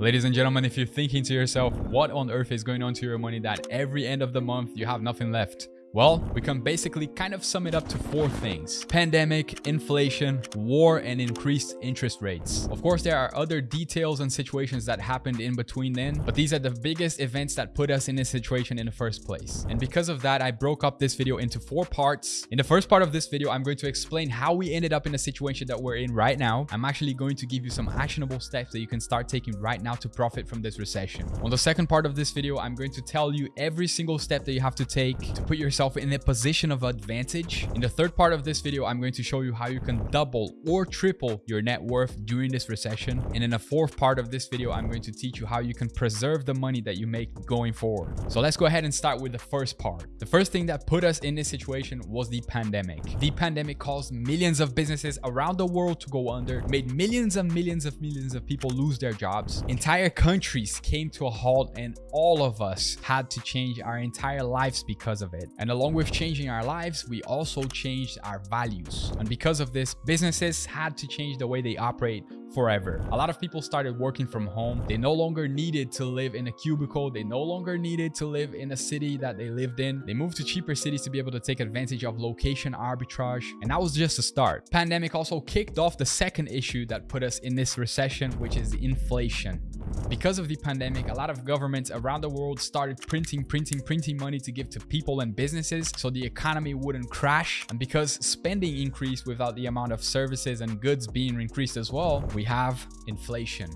Ladies and gentlemen, if you're thinking to yourself, what on earth is going on to your money that every end of the month you have nothing left? Well, we can basically kind of sum it up to four things. Pandemic, inflation, war, and increased interest rates. Of course, there are other details and situations that happened in between then, but these are the biggest events that put us in this situation in the first place. And because of that, I broke up this video into four parts. In the first part of this video, I'm going to explain how we ended up in the situation that we're in right now. I'm actually going to give you some actionable steps that you can start taking right now to profit from this recession. On the second part of this video, I'm going to tell you every single step that you have to take to put yourself yourself in a position of advantage. In the third part of this video, I'm going to show you how you can double or triple your net worth during this recession. And in the fourth part of this video, I'm going to teach you how you can preserve the money that you make going forward. So let's go ahead and start with the first part. The first thing that put us in this situation was the pandemic. The pandemic caused millions of businesses around the world to go under, made millions and millions of millions of people lose their jobs. Entire countries came to a halt and all of us had to change our entire lives because of it. And and along with changing our lives, we also changed our values. And because of this, businesses had to change the way they operate forever. A lot of people started working from home. They no longer needed to live in a cubicle. They no longer needed to live in a city that they lived in. They moved to cheaper cities to be able to take advantage of location arbitrage. And that was just a start. Pandemic also kicked off the second issue that put us in this recession, which is inflation. Because of the pandemic, a lot of governments around the world started printing, printing, printing money to give to people and businesses so the economy wouldn't crash. And because spending increased without the amount of services and goods being increased as well, we have inflation.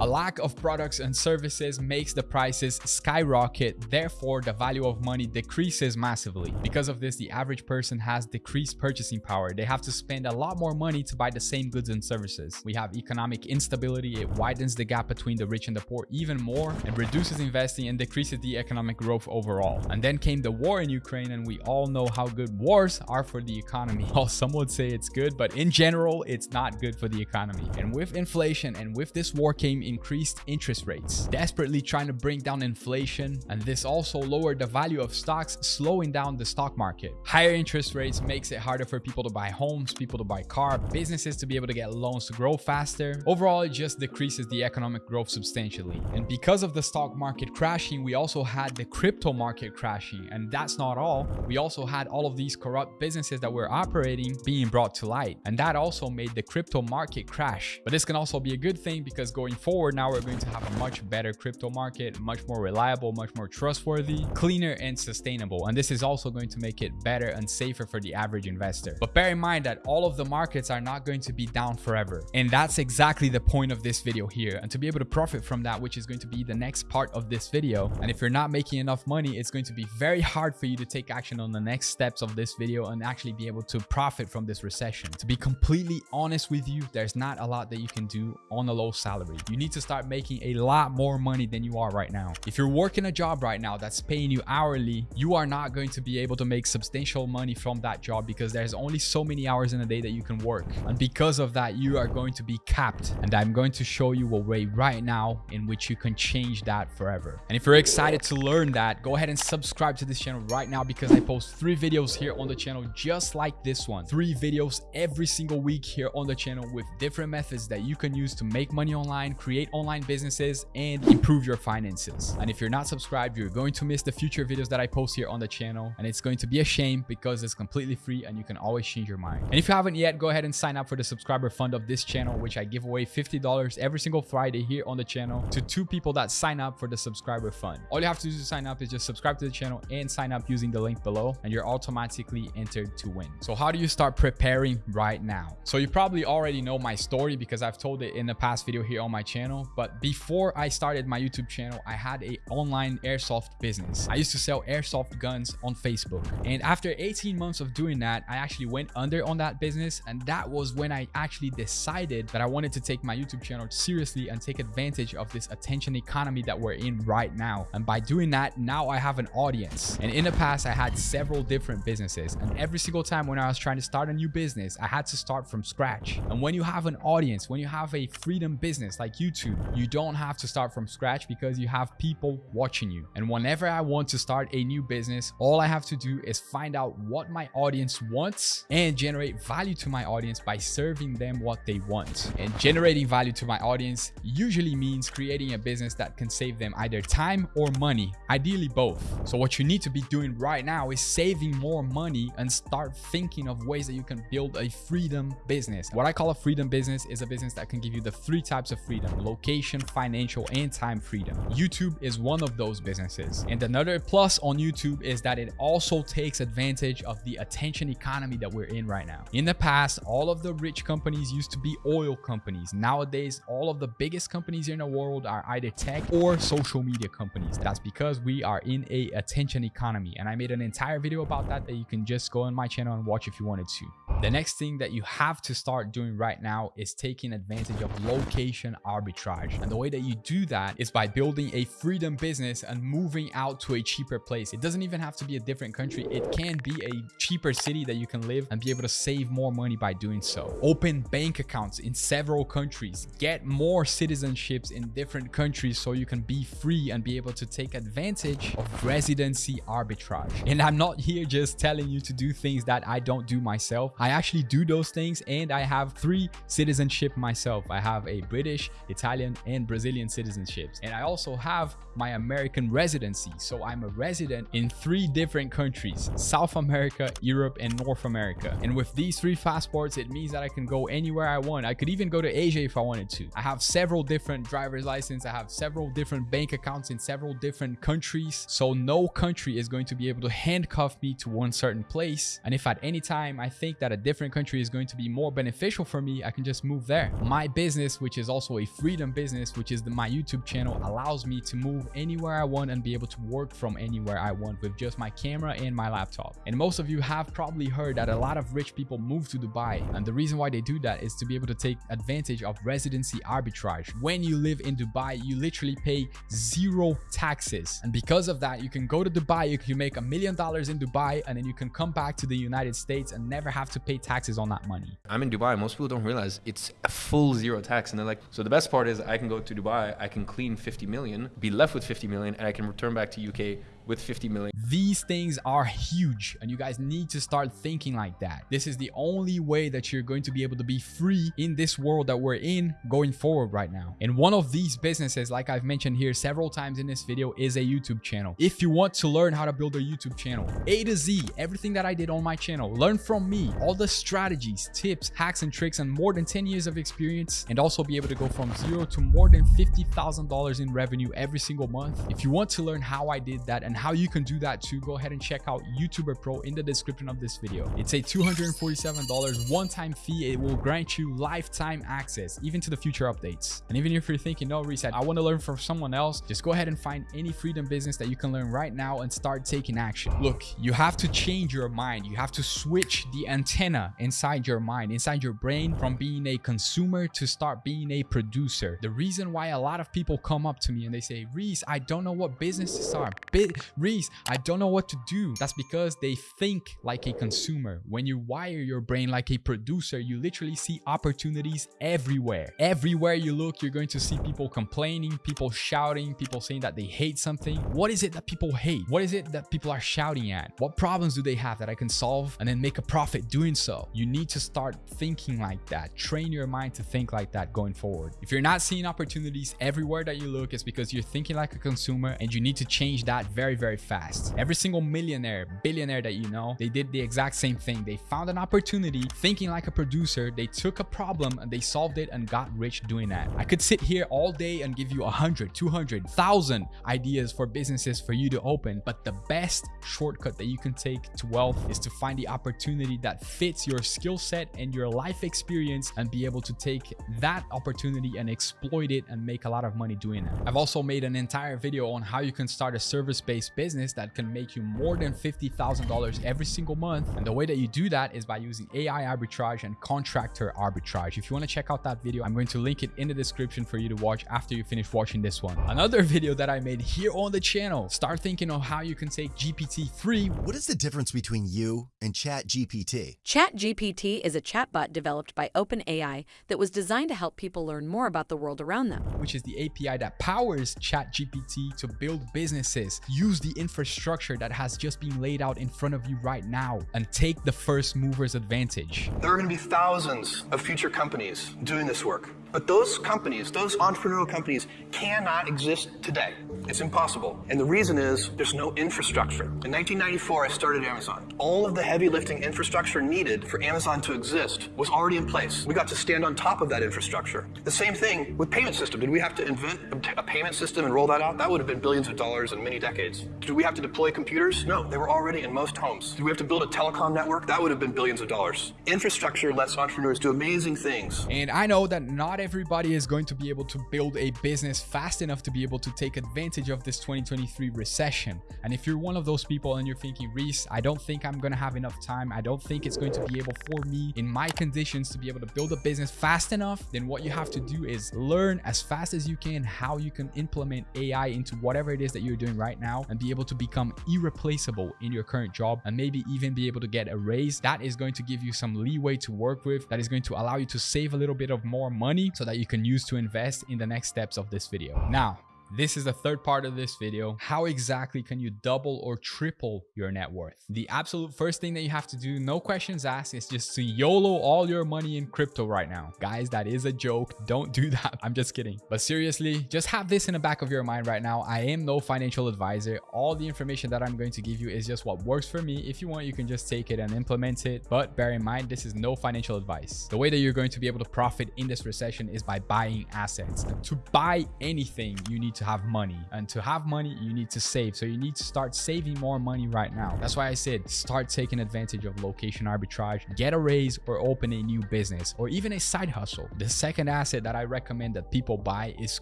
A lack of products and services makes the prices skyrocket, therefore the value of money decreases massively. Because of this, the average person has decreased purchasing power. They have to spend a lot more money to buy the same goods and services. We have economic instability. It widens the gap between the rich and the poor even more and reduces investing and decreases the economic growth overall. And then came the war in Ukraine and we all know how good wars are for the economy. Well, some would say it's good, but in general, it's not good for the economy. And with inflation and with this war came increased interest rates, desperately trying to bring down inflation, and this also lowered the value of stocks, slowing down the stock market. Higher interest rates makes it harder for people to buy homes, people to buy car, businesses to be able to get loans to grow faster. Overall, it just decreases the economic growth substantially. And because of the stock market crashing, we also had the crypto market crashing. And that's not all. We also had all of these corrupt businesses that were operating being brought to light. And that also made the crypto market crash. But this can also be a good thing because going going forward, now we're going to have a much better crypto market, much more reliable, much more trustworthy, cleaner, and sustainable. And this is also going to make it better and safer for the average investor. But bear in mind that all of the markets are not going to be down forever. And that's exactly the point of this video here. And to be able to profit from that, which is going to be the next part of this video. And if you're not making enough money, it's going to be very hard for you to take action on the next steps of this video and actually be able to profit from this recession. To be completely honest with you, there's not a lot that you can do on a low salary you need to start making a lot more money than you are right now. If you're working a job right now that's paying you hourly, you are not going to be able to make substantial money from that job because there's only so many hours in a day that you can work. And because of that, you are going to be capped. And I'm going to show you a way right now in which you can change that forever. And if you're excited to learn that, go ahead and subscribe to this channel right now because I post three videos here on the channel just like this one. Three videos every single week here on the channel with different methods that you can use to make money online create online businesses, and improve your finances. And if you're not subscribed, you're going to miss the future videos that I post here on the channel. And it's going to be a shame because it's completely free and you can always change your mind. And if you haven't yet, go ahead and sign up for the subscriber fund of this channel, which I give away $50 every single Friday here on the channel to two people that sign up for the subscriber fund. All you have to do to sign up is just subscribe to the channel and sign up using the link below and you're automatically entered to win. So how do you start preparing right now? So you probably already know my story because I've told it in the past video here on my channel. But before I started my YouTube channel, I had a online airsoft business. I used to sell airsoft guns on Facebook. And after 18 months of doing that, I actually went under on that business. And that was when I actually decided that I wanted to take my YouTube channel seriously and take advantage of this attention economy that we're in right now. And by doing that, now I have an audience. And in the past, I had several different businesses. And every single time when I was trying to start a new business, I had to start from scratch. And when you have an audience, when you have a freedom business, like YouTube. You don't have to start from scratch because you have people watching you. And whenever I want to start a new business, all I have to do is find out what my audience wants and generate value to my audience by serving them what they want. And generating value to my audience usually means creating a business that can save them either time or money, ideally both. So what you need to be doing right now is saving more money and start thinking of ways that you can build a freedom business. What I call a freedom business is a business that can give you the three types of freedom, location, financial, and time freedom. YouTube is one of those businesses. And another plus on YouTube is that it also takes advantage of the attention economy that we're in right now. In the past, all of the rich companies used to be oil companies. Nowadays, all of the biggest companies in the world are either tech or social media companies. That's because we are in a attention economy. And I made an entire video about that that you can just go on my channel and watch if you wanted to. The next thing that you have to start doing right now is taking advantage of location arbitrage. And the way that you do that is by building a freedom business and moving out to a cheaper place. It doesn't even have to be a different country. It can be a cheaper city that you can live and be able to save more money by doing so. Open bank accounts in several countries. Get more citizenships in different countries so you can be free and be able to take advantage of residency arbitrage. And I'm not here just telling you to do things that I don't do myself. I actually do those things and I have three citizenship myself. I have a British, Italian, and Brazilian citizenships. And I also have my American residency. So I'm a resident in three different countries, South America, Europe, and North America. And with these three passports, it means that I can go anywhere I want. I could even go to Asia if I wanted to. I have several different driver's license. I have several different bank accounts in several different countries. So no country is going to be able to handcuff me to one certain place. And if at any time I think that a different country is going to be more beneficial for me, I can just move there. My business, which is also a freedom business, which is the, my YouTube channel, allows me to move anywhere I want and be able to work from anywhere I want with just my camera and my laptop. And most of you have probably heard that a lot of rich people move to Dubai. And the reason why they do that is to be able to take advantage of residency arbitrage. When you live in Dubai, you literally pay zero taxes. And because of that, you can go to Dubai, you can make a million dollars in Dubai, and then you can come back to the United States and never have to pay taxes on that money. I'm in Dubai. Most people don't realize it's a full zero tax. And they're like, so the best part is I can go to Dubai, I can clean 50 million, be left with 50 million, and I can return back to UK with 50 million. These things are huge and you guys need to start thinking like that. This is the only way that you're going to be able to be free in this world that we're in going forward right now. And one of these businesses, like I've mentioned here several times in this video, is a YouTube channel. If you want to learn how to build a YouTube channel, A to Z, everything that I did on my channel, learn from me, all the strategies, tips, hacks, and tricks, and more than 10 years of experience, and also be able to go from zero to more than $50,000 in revenue every single month. If you want to learn how I did that and how you can do that too, go ahead and check out YouTuber Pro in the description of this video. It's a $247 one-time fee. It will grant you lifetime access, even to the future updates. And even if you're thinking, no, Reese, I want to learn from someone else, just go ahead and find any freedom business that you can learn right now and start taking action. Look, you have to change your mind. You have to switch the antenna inside your mind, inside your brain from being a consumer to start being a producer. The reason why a lot of people come up to me and they say, Reese, I don't know what businesses are. start. Reese, I don't know what to do. That's because they think like a consumer. When you wire your brain like a producer, you literally see opportunities everywhere. Everywhere you look, you're going to see people complaining, people shouting, people saying that they hate something. What is it that people hate? What is it that people are shouting at? What problems do they have that I can solve and then make a profit doing so? You need to start thinking like that. Train your mind to think like that going forward. If you're not seeing opportunities everywhere that you look, it's because you're thinking like a consumer and you need to change that very, very fast. Every single millionaire, billionaire that you know, they did the exact same thing. They found an opportunity thinking like a producer. They took a problem and they solved it and got rich doing that. I could sit here all day and give you 100, 200, 1000 ideas for businesses for you to open, but the best shortcut that you can take to wealth is to find the opportunity that fits your skill set and your life experience and be able to take that opportunity and exploit it and make a lot of money doing it. I've also made an entire video on how you can start a service-based based business that can make you more than $50,000 every single month. And the way that you do that is by using AI arbitrage and contractor arbitrage. If you want to check out that video, I'm going to link it in the description for you to watch after you finish watching this one. Another video that I made here on the channel, start thinking of how you can take GPT-3. What is the difference between you and ChatGPT? ChatGPT is a chatbot developed by OpenAI that was designed to help people learn more about the world around them. Which is the API that powers ChatGPT to build businesses, use the infrastructure that has just been laid out in front of you right now, and take the first mover's advantage. There are going to be thousands of future companies doing this work. But those companies, those entrepreneurial companies, cannot exist today. It's impossible. And the reason is there's no infrastructure. In 1994, I started Amazon. All of the heavy lifting infrastructure needed for Amazon to exist was already in place. We got to stand on top of that infrastructure. The same thing with payment system. Did we have to invent a payment system and roll that out? That would have been billions of dollars in many decades. Did we have to deploy computers? No, they were already in most homes. Do we have to build a telecom network? That would have been billions of dollars. Infrastructure lets entrepreneurs do amazing things. And I know that not everybody is going to be able to build a business fast enough to be able to take advantage of this 2023 recession. And if you're one of those people and you're thinking, Reese, I don't think I'm going to have enough time. I don't think it's going to be able for me in my conditions to be able to build a business fast enough, then what you have to do is learn as fast as you can how you can implement AI into whatever it is that you're doing right now and be able to become irreplaceable in your current job and maybe even be able to get a raise. That is going to give you some leeway to work with. That is going to allow you to save a little bit of more money so that you can use to invest in the next steps of this video. Now, this is the third part of this video. How exactly can you double or triple your net worth? The absolute first thing that you have to do, no questions asked, is just to YOLO all your money in crypto right now. Guys, that is a joke. Don't do that. I'm just kidding. But seriously, just have this in the back of your mind right now. I am no financial advisor. All the information that I'm going to give you is just what works for me. If you want, you can just take it and implement it. But bear in mind, this is no financial advice. The way that you're going to be able to profit in this recession is by buying assets. To buy anything, you need to to have money. And to have money you need to save. So you need to start saving more money right now. That's why i said start taking advantage of location arbitrage get a raise or open a new business or even a side hustle. The second asset that i recommend that people buy is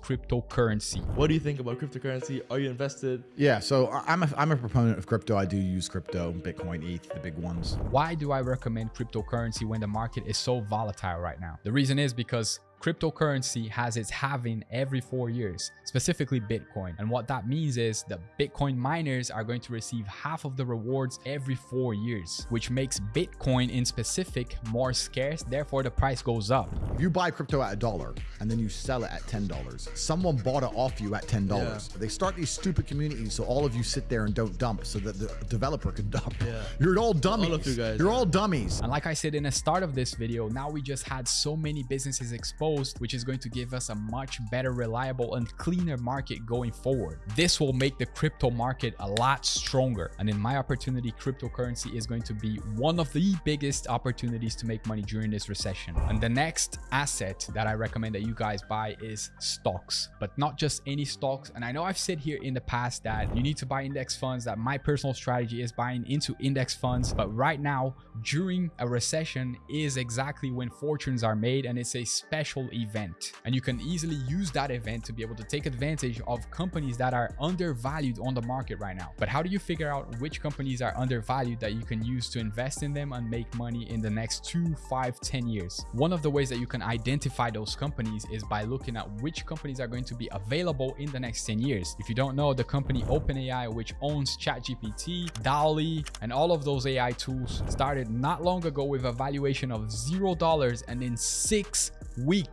cryptocurrency. What do you think about cryptocurrency? Are you invested? Yeah so i'm a, I'm a proponent of crypto. I do use crypto bitcoin eth the big ones. Why do i recommend cryptocurrency when the market is so volatile right now? The reason is because cryptocurrency has its halving every four years, specifically Bitcoin. And what that means is that Bitcoin miners are going to receive half of the rewards every four years, which makes Bitcoin in specific more scarce. Therefore, the price goes up. If you buy crypto at a dollar and then you sell it at $10, someone bought it off you at $10. Yeah. They start these stupid communities so all of you sit there and don't dump so that the developer can dump. Yeah. You're all dummies. All of you guys. You're all dummies. And like I said in the start of this video, now we just had so many businesses exposed which is going to give us a much better, reliable, and cleaner market going forward. This will make the crypto market a lot stronger. And in my opportunity, cryptocurrency is going to be one of the biggest opportunities to make money during this recession. And the next asset that I recommend that you guys buy is stocks, but not just any stocks. And I know I've said here in the past that you need to buy index funds, that my personal strategy is buying into index funds. But right now, during a recession is exactly when fortunes are made and it's a special event. And you can easily use that event to be able to take advantage of companies that are undervalued on the market right now. But how do you figure out which companies are undervalued that you can use to invest in them and make money in the next two five ten years? One of the ways that you can identify those companies is by looking at which companies are going to be available in the next 10 years. If you don't know the company openai which owns chatgpt DALL-E and all of those ai tools started not long ago with a valuation of zero dollars and in six weeks,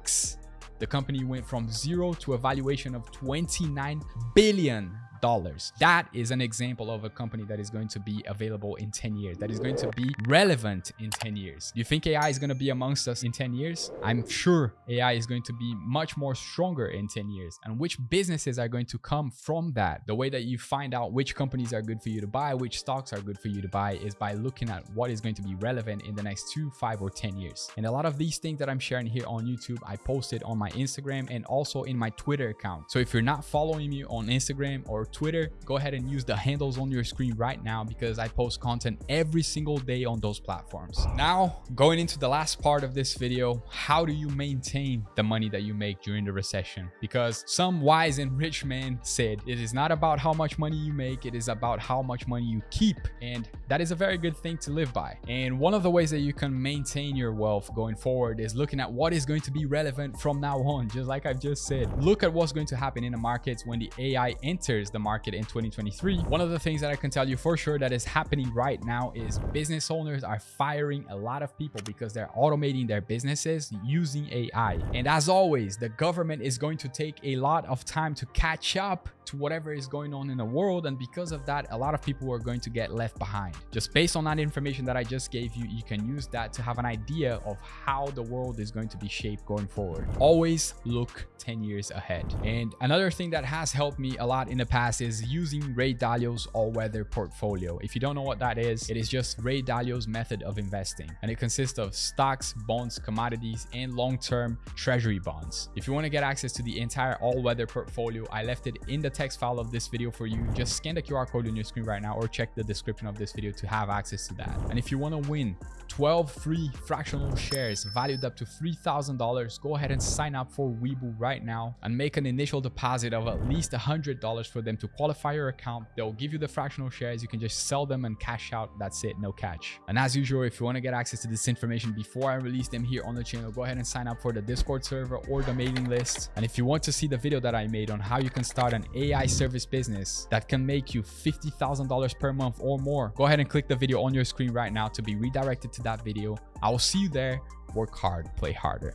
the company went from zero to a valuation of 29 billion dollars. That is an example of a company that is going to be available in 10 years, that is going to be relevant in 10 years. You think AI is going to be amongst us in 10 years? I'm sure AI is going to be much more stronger in 10 years. And which businesses are going to come from that? The way that you find out which companies are good for you to buy, which stocks are good for you to buy is by looking at what is going to be relevant in the next two, five, or 10 years. And a lot of these things that I'm sharing here on YouTube, I posted on my Instagram and also in my Twitter account. So if you're not following me on Instagram or Twitter, go ahead and use the handles on your screen right now because I post content every single day on those platforms. Now, going into the last part of this video, how do you maintain the money that you make during the recession? Because some wise and rich man said, it is not about how much money you make, it is about how much money you keep. And that is a very good thing to live by. And one of the ways that you can maintain your wealth going forward is looking at what is going to be relevant from now on, just like I've just said. Look at what's going to happen in the markets when the AI enters the market in 2023. One of the things that I can tell you for sure that is happening right now is business owners are firing a lot of people because they're automating their businesses using AI. And as always, the government is going to take a lot of time to catch up to whatever is going on in the world. And because of that, a lot of people are going to get left behind. Just based on that information that I just gave you, you can use that to have an idea of how the world is going to be shaped going forward. Always look 10 years ahead. And another thing that has helped me a lot in the past is using Ray Dalio's all-weather portfolio. If you don't know what that is, it is just Ray Dalio's method of investing. And it consists of stocks, bonds, commodities, and long-term treasury bonds. If you want to get access to the entire all-weather portfolio, I left it in the text file of this video for you. Just scan the QR code on your screen right now or check the description of this video to have access to that. And if you want to win 12 free fractional shares valued up to $3,000, go ahead and sign up for Webull right now and make an initial deposit of at least $100 for them to qualify your account. They'll give you the fractional shares. You can just sell them and cash out. That's it, no catch. And as usual, if you want to get access to this information before I release them here on the channel, go ahead and sign up for the Discord server or the mailing list. And if you want to see the video that I made on how you can start an AI service business that can make you $50,000 per month or more, go ahead and click the video on your screen right now to be redirected to that video. I will see you there. Work hard, play harder.